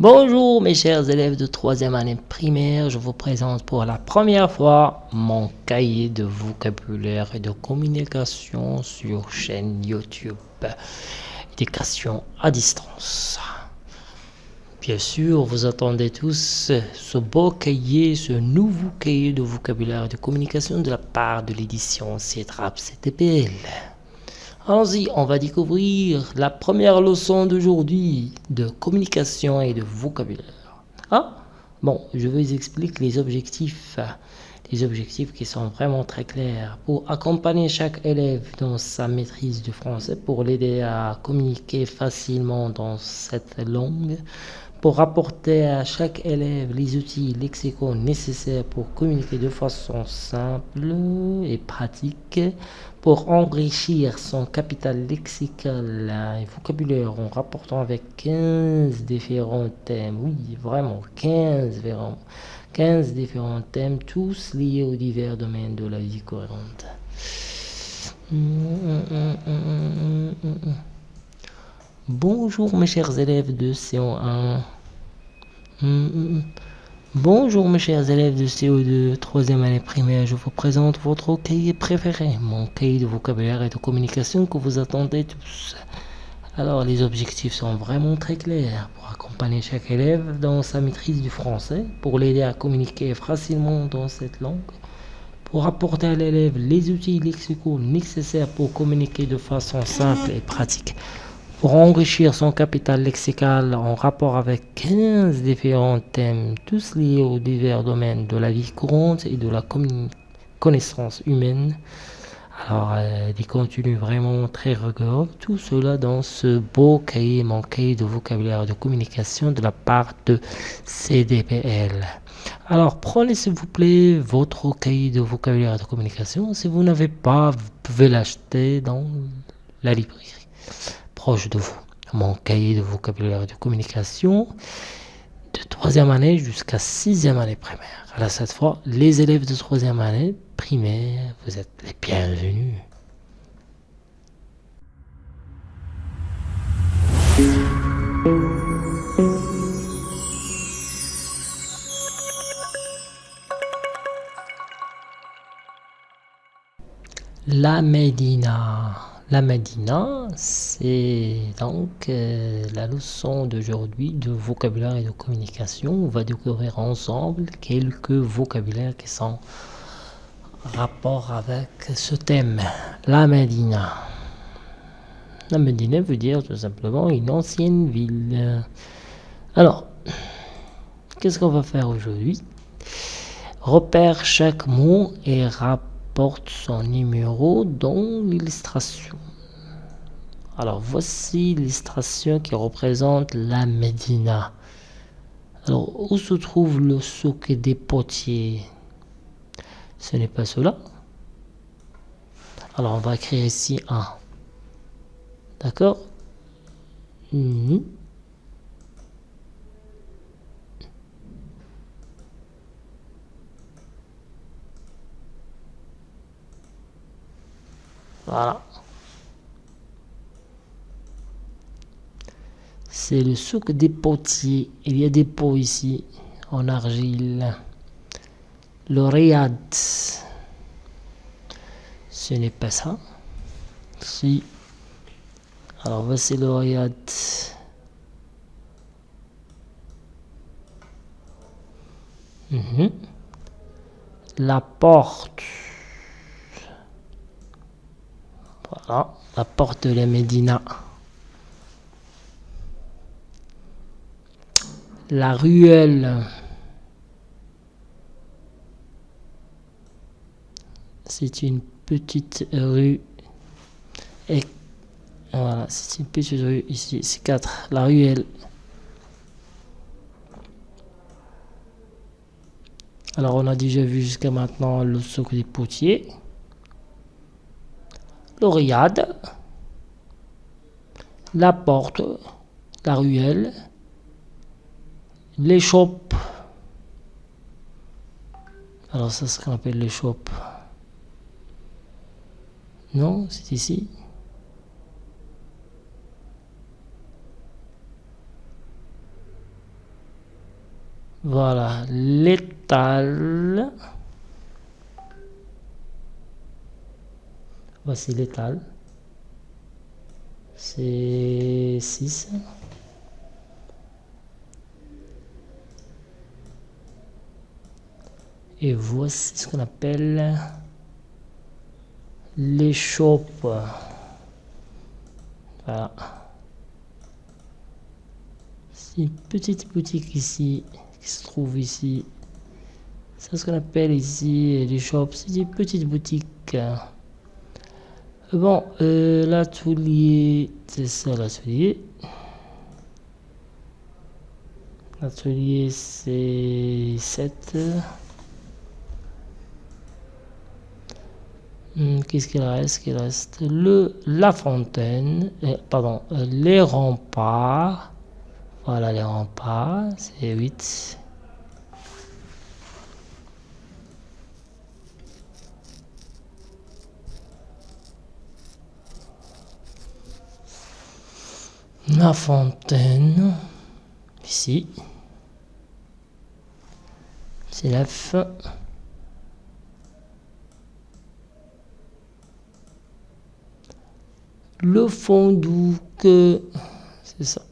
Bonjour mes chers élèves de troisième année primaire, je vous présente pour la première fois mon cahier de vocabulaire et de communication sur chaîne YouTube Éducation à distance. Bien sûr, vous attendez tous ce beau cahier, ce nouveau cahier de vocabulaire et de communication de la part de l'édition CETRAP CTPL. Allons-y, on va découvrir la première leçon d'aujourd'hui de communication et de vocabulaire. Ah, bon, je vous explique les objectifs, les objectifs qui sont vraiment très clairs pour accompagner chaque élève dans sa maîtrise du français, pour l'aider à communiquer facilement dans cette langue, pour apporter à chaque élève les outils lexicaux nécessaires pour communiquer de façon simple et pratique, pour enrichir son capital lexical. Et vocabulaire en rapportant avec 15 différents thèmes, oui vraiment 15 différents, 15 différents thèmes, tous liés aux divers domaines de la vie courante. Bonjour mes chers élèves de CO1. Bonjour mes chers élèves de CO2, troisième année primaire, je vous présente votre cahier préféré, mon cahier de vocabulaire et de communication que vous attendez tous. Alors les objectifs sont vraiment très clairs pour accompagner chaque élève dans sa maîtrise du français, pour l'aider à communiquer facilement dans cette langue, pour apporter à l'élève les outils lexicaux nécessaires pour communiquer de façon simple et pratique, pour enrichir son capital lexical en rapport avec 15 différents thèmes, tous liés aux divers domaines de la vie courante et de la connaissance humaine. Alors, euh, des contenus vraiment très rigoureux, tout cela dans ce beau cahier, mon cahier de vocabulaire de communication de la part de CDPL. Alors, prenez s'il vous plaît votre cahier de vocabulaire de communication. Si vous n'avez pas, vous pouvez l'acheter dans la librairie proche de vous. Mon cahier de vocabulaire de communication de troisième année jusqu'à sixième année primaire. Alors cette fois, les élèves de troisième année primaire, vous êtes les bienvenus. La Médina. La Médina, c'est donc euh, la leçon d'aujourd'hui de vocabulaire et de communication. On va découvrir ensemble quelques vocabulaires qui sont en rapport avec ce thème. La Médina. La Médina veut dire tout simplement une ancienne ville. Alors, qu'est-ce qu'on va faire aujourd'hui? Repère chaque mot et rapport porte son numéro dans l'illustration. Alors voici l'illustration qui représente la Médina. Alors où se trouve le souk des potiers? Ce n'est pas cela? Alors on va écrire ici un. D'accord? C'est le souk des potiers. Il y a des pots ici en argile. Le riad. Ce n'est pas ça. Si. Alors voici le riad. Mhm. La porte. Voilà, la porte de la Médina. La ruelle. C'est une petite rue. Et voilà, c'est une petite rue ici. C'est 4. La ruelle. Alors, on a déjà vu jusqu'à maintenant le socle des potiers le la porte, la ruelle, l'échoppe. Alors ça, c'est ce qu'on appelle l'échoppe. Non, c'est ici. Voilà, l'étal. Voici l'étal. C'est 6. Et voici ce qu'on appelle les shops. Voilà. C'est une petite boutique ici qui se trouve ici. C'est ce qu'on appelle ici les shops. C'est une petite boutique. Bon, euh, l'atelier, c'est ça l'atelier. L'atelier, c'est 7. Hmm, qu'est-ce qu'il reste? Qu'il reste le la fontaine euh, pardon les remparts voilà les remparts c'est 8 la fontaine. Ici. C'est 9 le fond que c'est ça,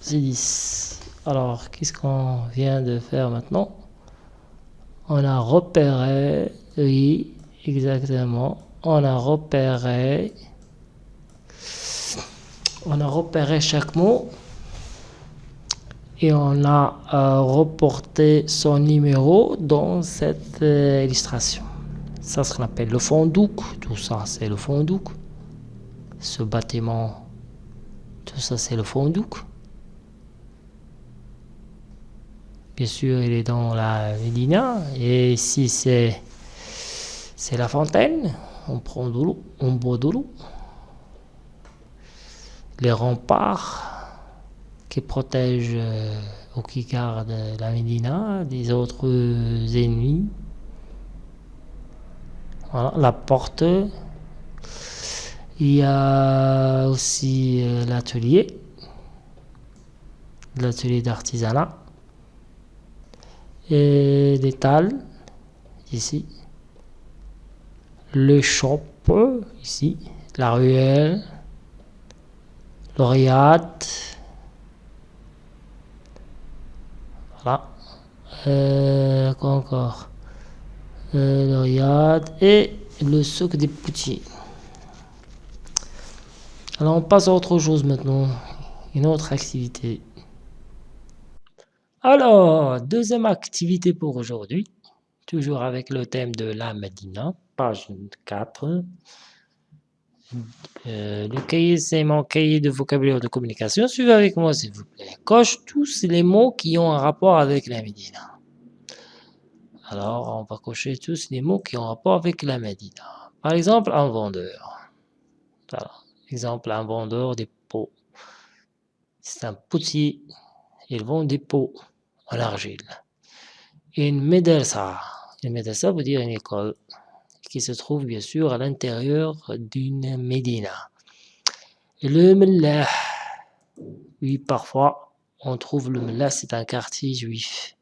c'est 10. Alors, qu'est-ce qu'on vient de faire maintenant? On a repéré, oui, exactement, on a repéré, on a repéré chaque mot et on a euh, reporté son numéro dans cette euh, illustration. Ça, ce qu'on appelle le fondouk. Tout ça, c'est le fondouk ce bâtiment, tout ça c'est le fondouk. Bien sûr, il est dans la Médina. Et ici, c'est la fontaine. On prend de l'eau, on boit de l'eau. Les remparts qui protègent euh, ou qui gardent la Médina des autres ennemis. Voilà, la porte. Il y a aussi euh, l'atelier, l'atelier d'artisanat. Et l'étal ici, le shop ici, la ruelle, l'Oriade, voilà, euh, quoi encore, euh, et le souk des poutiers. Alors on passe à autre chose maintenant, une autre activité. Alors, deuxième activité pour aujourd'hui, toujours avec le thème de la Medina, page 4. Euh, le cahier, c'est mon cahier de vocabulaire de communication. Suivez avec moi, s'il vous plaît. Coche tous les mots qui ont un rapport avec la Médina. Alors, on va cocher tous les mots qui ont un rapport avec la Médina. Par exemple, un vendeur. Voilà. Exemple, un vendeur des pots. C'est un potier. Il vend des pots en argile. Une médersa. Une médersa veut dire une école qui se trouve bien sûr à l'intérieur d'une médina. le mellah, oui, parfois on trouve le mellah, c'est un quartier juif.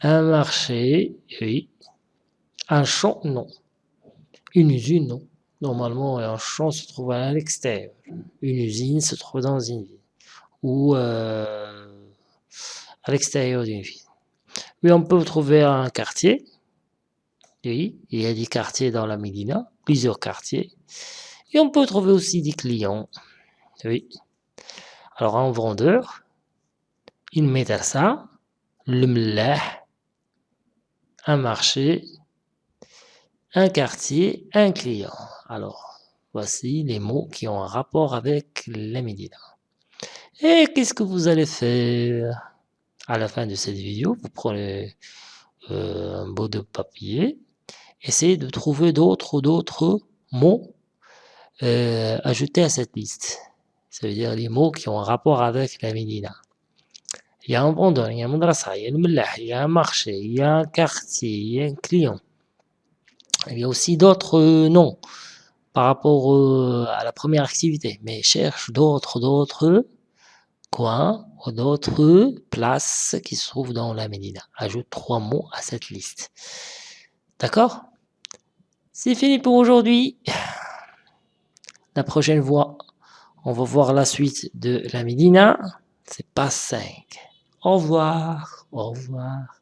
Un marché, oui. Un champ, non. Une usine, non. Normalement, un champ se trouve à l'extérieur. Une usine se trouve dans une ville. Ou euh, à l'extérieur d'une ville. Oui, on peut trouver un quartier. Oui, il y a des quartiers dans la Médina, plusieurs quartiers. Et on peut trouver aussi des clients. Oui. Alors, un vendeur, une ça, le mlah, un marché, un quartier, un client. Alors, voici les mots qui ont un rapport avec la Médina. Et qu'est-ce que vous allez faire? À la fin de cette vidéo, vous prenez euh, un bout de papier, essayez de trouver d'autres mots euh, ajoutés à cette liste. Ça veut dire les mots qui ont un rapport avec la Médina. Il y a un vendeur, il y a un madrasa, il y a un il y a un marché, il y a un quartier, il y a un client. Il y a aussi d'autres noms par rapport à la première activité, mais cherche d'autres, d'autres coins ou d'autres places qui se trouvent dans la Médina. Ajoute trois mots à cette liste. D'accord? C'est fini pour aujourd'hui. La prochaine fois, on va voir la suite de la Médina. C'est pas 5. Au revoir. Au revoir.